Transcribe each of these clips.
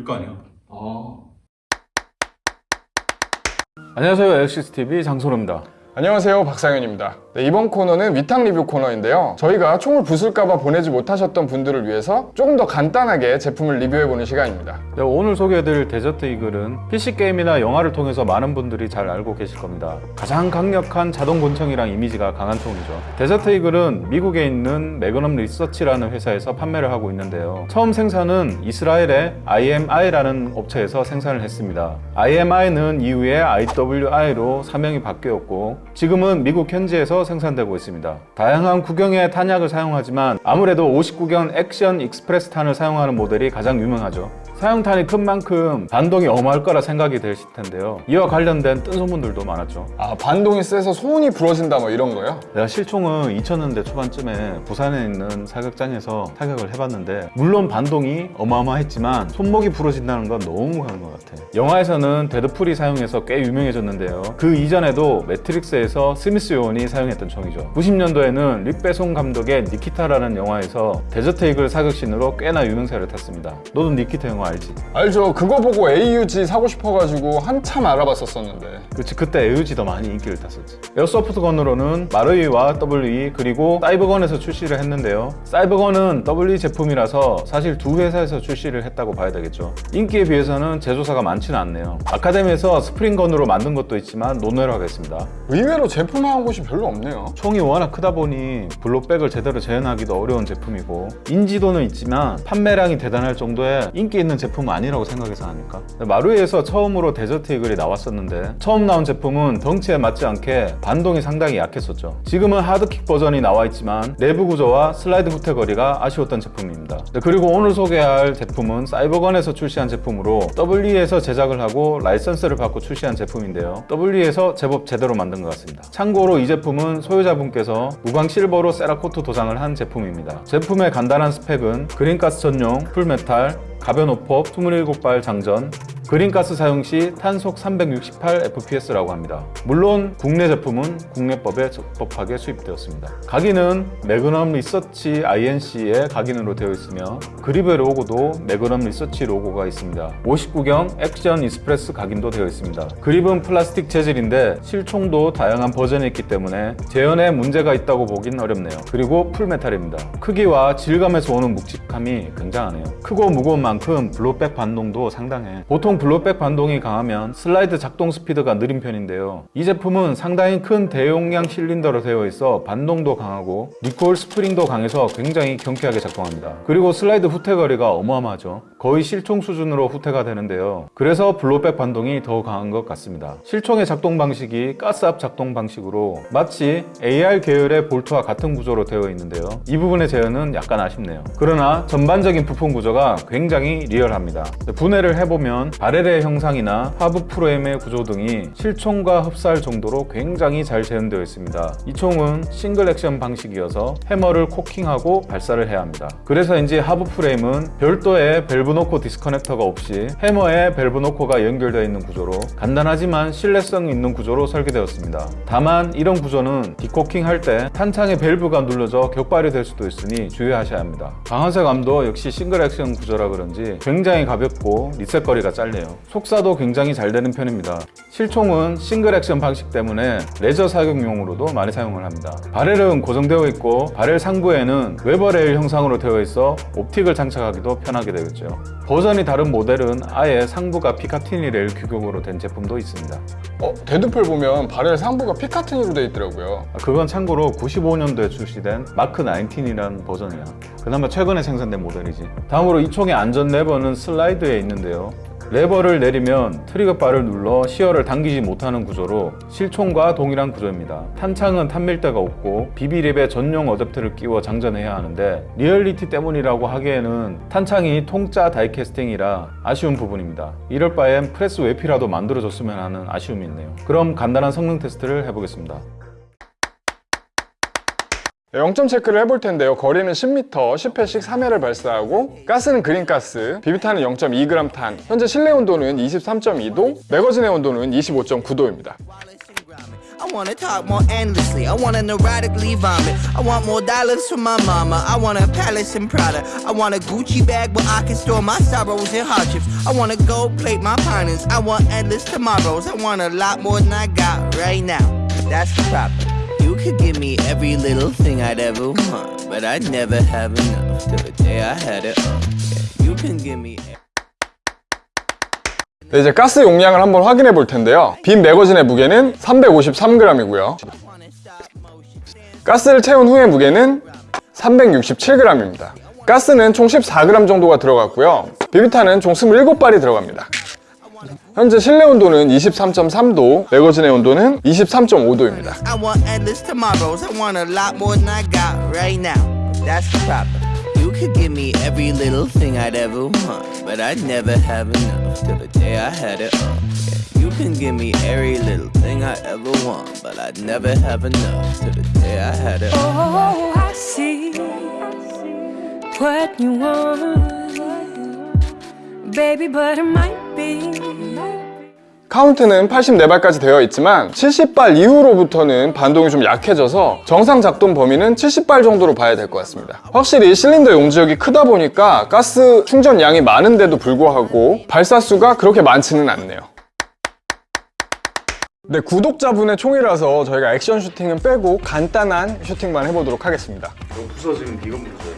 우리 거 아니야. 아. 안녕하세요 엑시스TV 장소로입니다 안녕하세요 박상현입니다. 네, 이번 코너는 위탁 리뷰 코너인데요. 저희가 총을 부술까봐 보내지 못하셨던 분들을 위해서 조금 더 간단하게 제품을 리뷰해보는 시간입니다. 네, 오늘 소개해드릴 데저트 이글은 PC게임이나 영화를 통해서 많은 분들이 잘 알고 계실 겁니다. 가장 강력한 자동 권총이랑 이미지가 강한 총이죠. 데저트 이글은 미국에 있는 매그넘 리서치라는 회사에서 판매를 하고 있는데요. 처음 생산은 이스라엘의 IMI라는 업체에서 생산을 했습니다. IMI는 이후에 IWI로 사명이 바뀌었고 지금은 미국 현지에서 생산되고 있습니다. 다양한 구경의 탄약을 사용하지만 아무래도 50구경 Action Express 탄을 사용하는 모델이 가장 유명하죠. 사용탄이 큰 만큼 반동이 어마할 거라 생각이 되실 텐데요. 이와 관련된 뜬 소문들도 많았죠. 아 반동이 세서 손목이 부러진다 뭐 이런 거요? 내가 실총은 2000년대 초반쯤에 부산에 있는 사격장에서 타격을 해봤는데 물론 반동이 어마어마했지만 손목이 부러진다는 건 너무 강한 것 같아 영화에서는 데드풀이 사용해서 꽤 유명해졌는데요 그 이전에도 매트릭스에서 스미스 요원이 사용했던 총이죠 90년도에는 뤽 베송 감독의 니키타라는 영화에서 데저트 이글 사격신으로 꽤나 유명세를 탔습니다 너도 니키타 영화 알지? 알죠 그거 보고 AUG 사고 싶어가지고 한참 알아봤었었는데. 그렇지 그때 에우지도 많이 인기를 탔었지. 에어소프트 건으로는 마루이와 WE 그리고 사이버건에서 출시를 했는데요. 사이버건은 WE 제품이라서 사실 두 회사에서 출시를 했다고 봐야 되겠죠. 인기에 비해서는 제조사가 많지는 않네요. 아카데미에서 spring gun으로 만든 것도 있지만 논외로 하겠습니다. 의외로 제품화한 곳이 별로 없네요. 총이 워낙 크다 보니 blowback을 제대로 재현하기도 어려운 제품이고 인지도는 있지만 판매량이 대단할 정도의 인기 있는 제품은 아니라고 생각해서 하니까? 마루이에서 처음으로 데저트 이글이 나왔었는데 처음 나온 제품은 덩치에 맞지 않게 반동이 상당히 약했었죠. 지금은 hard kick 버전이 나와 있지만 내부 구조와 슬라이드 후퇴 거리가 아쉬웠던 제품입니다. 네, 그리고 오늘 소개할 제품은 사이버건에서 출시한 제품으로 WE에서 제작을 하고 라이선스를 받고 출시한 제품인데요. WE에서 제법 제대로 만든 것 같습니다. 참고로 이 제품은 소유자분께서 무광 실버로 세라코트 도장을 한 제품입니다. 제품의 간단한 스펙은 green gas 전용 full metal 가변 오폭 27발 장전 green gas 사용 시 탄속 368fps라고 합니다. 물론 국내 제품은 국내법에 적법하게 수입되었습니다. 각인은 매그넘 리서치 INC의 각인으로 되어 있으며 그립의 로고도 매그넘 리서치 로고가 있습니다. 50구경 Action Express 각인도 되어 있습니다. 그립은 플라스틱 재질인데 실총도 다양한 버전이 있기 때문에 재현에 문제가 있다고 보긴 어렵네요. 그리고 full metal입니다. 크기와 질감에서 오는 묵직함이 굉장하네요. 크고 무거운 만큼 blowback 반동도 상당해. 보통 blowback 반동이 강하면 슬라이드 작동 스피드가 느린 편인데요. 이 제품은 상당히 큰 대용량 실린더로 되어 있어 반동도 강하고 recoil 스프링도 강해서 굉장히 경쾌하게 작동합니다. 그리고 슬라이드 후퇴 거리가 어마어마하죠. 거의 실총 수준으로 후퇴가 되는데요. 그래서 blowback 반동이 더 강한 것 같습니다. 실총의 작동 방식이 가스압 작동 방식으로 마치 AR 계열의 볼트와 같은 구조로 되어 있는데요. 이 부분의 재현은 약간 아쉽네요. 그러나 전반적인 부품 구조가 굉장히 리얼합니다. 분해를 해보면 barrel의 형상이나 하부 프레임의 구조 등이 실총과 흡사할 정도로 굉장히 잘 재현되어 있습니다. 이 총은 single action 방식이어서 해머를 cocking하고 발사를 해야 합니다. 그래서인지 하부 프레임은 별도의 valve knocker disconnector가 없이 해머에 valve knocker가 연결되어 있는 구조로 간단하지만 신뢰성 있는 구조로 설계되었습니다. 다만 이런 구조는 decocking 할 때 탄창의 밸브가 눌러져 격발이 될 수도 있으니 주의하셔야 합니다. 방아쇠 감도 역시 single action 구조라 그런지 굉장히 가볍고 리셋 거리가 짧네요. 속사도 굉장히 잘 되는 편입니다. 실총은 single action 방식 때문에 레저 사격용으로도 많이 사용을 합니다. barrel은 고정되어 있고 바렐 상부에는 Weaver rail 형상으로 되어 있어 optic을 장착하기도 편하게 되겠죠. 버전이 다른 모델은 아예 상부가 Picatinny rail 규격으로 된 제품도 있습니다. 어, 데드풀 보면 바렐 상부가 Picatinny로 돼 있더라고요 그건 참고로 95년도에 출시된 마크 19이라는 버전이야. 그나마 최근에 생산된 모델이지. 다음으로 이 총의 안전 레버는 슬라이드에 있는데요. 레버를 내리면 trigger bar를 눌러 sear를 당기지 못하는 구조로 실총과 동일한 구조입니다. 탄창은 탄밀대가 없고 BB lip에 전용 어댑터를 끼워 장전해야 하는데 리얼리티 때문이라고 하기에는 탄창이 통짜 다이캐스팅이라 아쉬운 부분입니다. 이럴 바엔 프레스 외피라도 만들어줬으면 하는 아쉬움이 있네요. 그럼 간단한 성능 테스트를 해보겠습니다. 네, 0점 체크를 해볼 텐데요 거리는 10m, 10회씩 3회를 발사하고 가스는 그린가스, 비비탄은 0.2g 탄 현재 실내 온도는 23.2도, 매거진의 온도는 25.9도입니다 I wanna talk more endlessly. I wanna neurotically vomit. I want more dollars from my mama. I want a palace and Prada. I want a Gucci bag where I can store my sorrows and hardships. I wanna gold plate my partners. I want endless tomorrows. I want a lot more than I got right now. That's the problem. You could give me every little thing I'd ever want, but I'd never have enough till the day I had it all. Yeah, you can give me. 네, 이제 가스 용량을 한번 확인해 볼 텐데요. 빈 매거진의 무게는 353g이고요. 가스를 채운 후의 무게는 367g입니다. 가스는 총 14g 정도가 들어갔고요. 비비탄은 총 27발이 들어갑니다. 현재 실내 온도는 23.3도, 매거진의 온도는 23.5도입니다. I want endless tomorrows. I want a lot more than I got right now. That's the problem. You could give me every little thing I'd ever want, but I'd never have enough till the day I had it all. Yeah, you can give me every little thing I ever want, but I'd never have enough till the day I had it all. Oh, I see what you want, baby, but it might be. 카운트는 84발까지 되어 있지만 70발 이후로부터는 반동이 좀 약해져서 정상 작동 범위는 70발 정도로 봐야 될 것 같습니다. 확실히 실린더 용지역이 크다 보니까 가스 충전 양이 많은데도 불구하고 발사수가 그렇게 많지는 않네요. 네, 구독자분의 총이라서 저희가 액션 슈팅은 빼고 간단한 슈팅만 해보도록 하겠습니다. 부서지면 이건 부서져.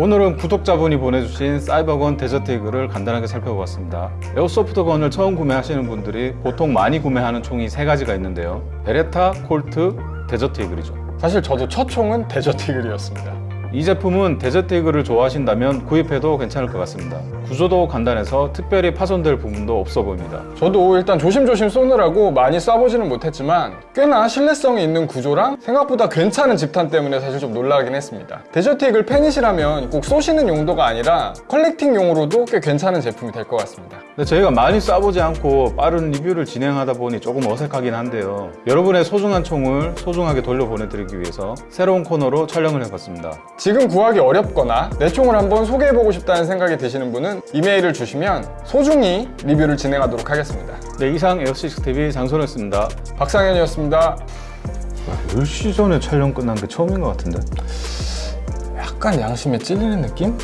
오늘은 구독자분이 보내주신 사이버건 데저트 이글을 간단하게 살펴보았습니다. airsoft gun을 처음 구매하시는 분들이 보통 많이 구매하는 총이 세 가지가 있는데요. 베레타, 콜트, 데저트 이글이죠. 사실 저도 첫 총은 데저트 이글이었습니다. 이 제품은 데저트 이글을 좋아하신다면 구입해도 괜찮을 것 같습니다. 구조도 간단해서 특별히 파손될 부분도 없어 보입니다. 저도 일단 조심조심 쏘느라고 많이 쏴보지는 못했지만 꽤나 신뢰성이 있는 구조랑 생각보다 괜찮은 집탄 때문에 사실 좀 놀라긴 했습니다. 데저트 이글 팬이시라면 꼭 쏘시는 용도가 아니라 collecting용으로도 꽤 괜찮은 제품이 될 것 같습니다. 근데 저희가 많이 쏴보지 않고 빠른 리뷰를 진행하다 보니 조금 어색하긴 한데요. 여러분의 소중한 총을 소중하게 돌려보내드리기 위해서 새로운 코너로 촬영을 해봤습니다. 지금 구하기 어렵거나 내 총을 한번 소개해보고 싶다는 생각이 드시는 분은 이메일을 주시면 소중히 리뷰를 진행하도록 하겠습니다. 네, 이상 에어시스TV 장소였습니다. 박상현이었습니다. 10시 전에 촬영 끝난 게 처음인 것 같은데? 약간 양심에 찔리는 느낌?